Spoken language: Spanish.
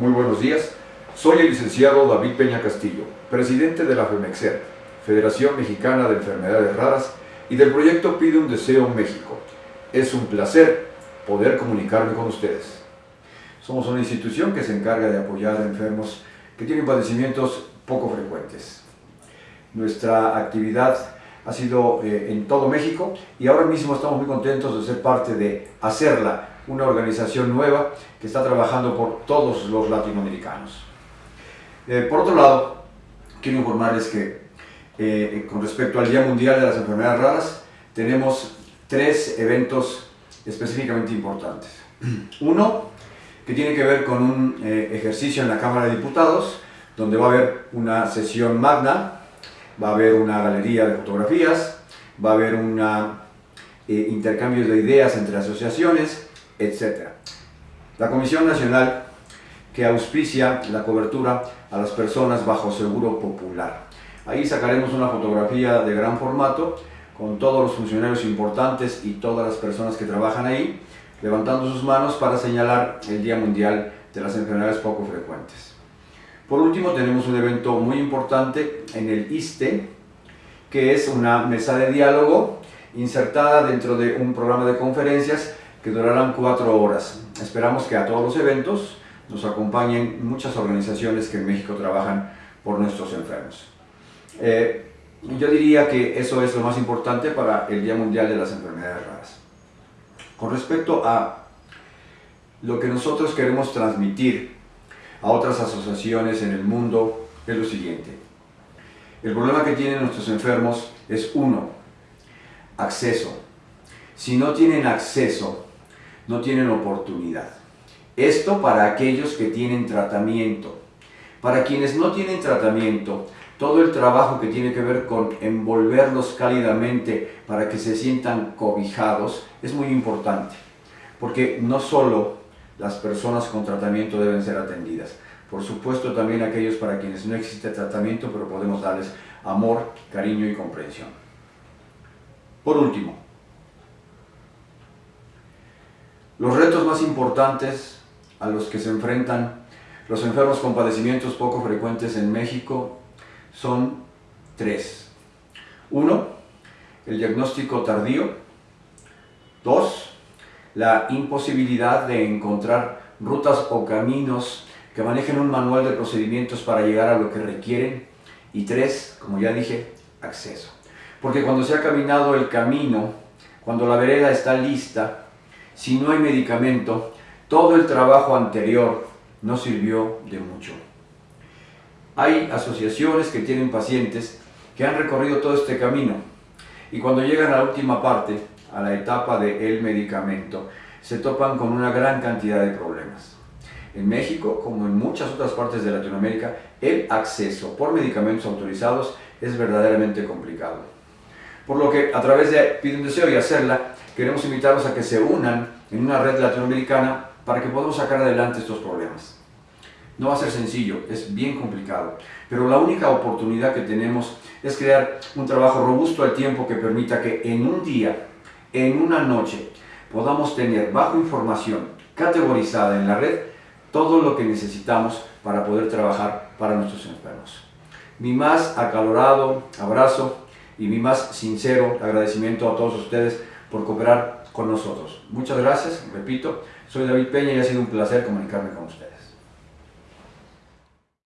Muy buenos días. Soy el licenciado David Peña Castillo, presidente de la FEMEXER, Federación Mexicana de Enfermedades Raras, y del proyecto Pide un Deseo México. Es un placer poder comunicarme con ustedes. Somos una institución que se encarga de apoyar a enfermos que tienen padecimientos poco frecuentes. Nuestra actividad ha sido eh, en todo México y ahora mismo estamos muy contentos de ser parte de Hacerla, una organización nueva que está trabajando por todos los latinoamericanos. Eh, por otro lado, quiero informarles que eh, con respecto al Día Mundial de las Enfermedades Raras, tenemos tres eventos específicamente importantes. Uno, que tiene que ver con un ejercicio en la Cámara de Diputados, donde va a haber una sesión magna va a haber una galería de fotografías, va a haber un eh, intercambio de ideas entre asociaciones, etc. La Comisión Nacional que auspicia la cobertura a las personas bajo seguro popular. Ahí sacaremos una fotografía de gran formato con todos los funcionarios importantes y todas las personas que trabajan ahí, levantando sus manos para señalar el Día Mundial de las Enfermedades Poco Frecuentes. Por último, tenemos un evento muy importante en el ISTE, que es una mesa de diálogo insertada dentro de un programa de conferencias que durarán cuatro horas. Esperamos que a todos los eventos nos acompañen muchas organizaciones que en México trabajan por nuestros enfermos. Eh, yo diría que eso es lo más importante para el Día Mundial de las Enfermedades Raras. Con respecto a lo que nosotros queremos transmitir a otras asociaciones en el mundo es lo siguiente. El problema que tienen nuestros enfermos es uno, acceso. Si no tienen acceso, no tienen oportunidad. Esto para aquellos que tienen tratamiento. Para quienes no tienen tratamiento, todo el trabajo que tiene que ver con envolverlos cálidamente para que se sientan cobijados es muy importante. Porque no solo las personas con tratamiento deben ser atendidas. Por supuesto también aquellos para quienes no existe tratamiento, pero podemos darles amor, cariño y comprensión. Por último, los retos más importantes a los que se enfrentan los enfermos con padecimientos poco frecuentes en México son tres. Uno, el diagnóstico tardío. Dos, la imposibilidad de encontrar rutas o caminos que manejen un manual de procedimientos para llegar a lo que requieren. Y tres, como ya dije, acceso. Porque cuando se ha caminado el camino, cuando la vereda está lista, si no hay medicamento, todo el trabajo anterior no sirvió de mucho. Hay asociaciones que tienen pacientes que han recorrido todo este camino y cuando llegan a la última parte, a la etapa del medicamento, se topan con una gran cantidad de problemas. En México, como en muchas otras partes de Latinoamérica, el acceso por medicamentos autorizados es verdaderamente complicado. Por lo que, a través de Pide un Deseo y Hacerla, queremos invitarlos a que se unan en una red latinoamericana para que podamos sacar adelante estos problemas. No va a ser sencillo, es bien complicado, pero la única oportunidad que tenemos es crear un trabajo robusto al tiempo que permita que en un día en una noche podamos tener bajo información categorizada en la red todo lo que necesitamos para poder trabajar para nuestros enfermos. Mi más acalorado abrazo y mi más sincero agradecimiento a todos ustedes por cooperar con nosotros. Muchas gracias, repito, soy David Peña y ha sido un placer comunicarme con ustedes.